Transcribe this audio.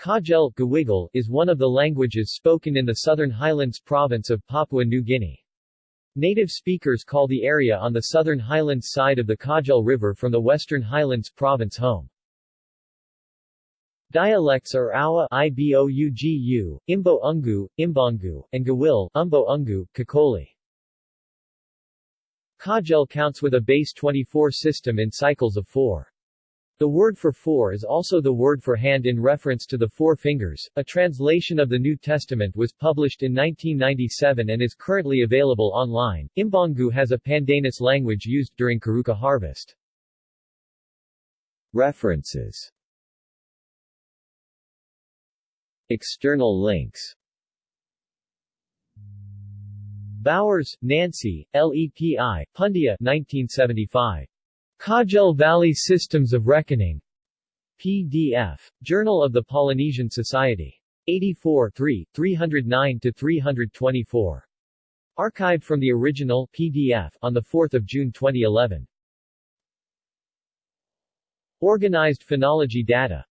Kaugel Gawigal, is one of the languages spoken in the Southern Highlands province of Papua New Guinea. Native speakers call the area on the Southern Highlands side of the Kaugel River from the Western Highlands province home. Dialects are Awa Ibougu, Imbo Ungu, Imbongu, and Gawil Umbo Ungu, Kakoli. Kaugel counts with a base 24 system in cycles of 4. The word for four is also the word for hand in reference to the four fingers. A translation of the New Testament was published in 1997 and is currently available online. Imbongu has a Pandanus language used during Karuka harvest. References External links Bowers, Nancy, LEPI, Pundia 1975. Kaugel Valley Systems of Reckoning. PDF. Journal of the Polynesian Society. 84 3, 309-324. Archived from the original PDF on 4 June 2011. Organized phonology data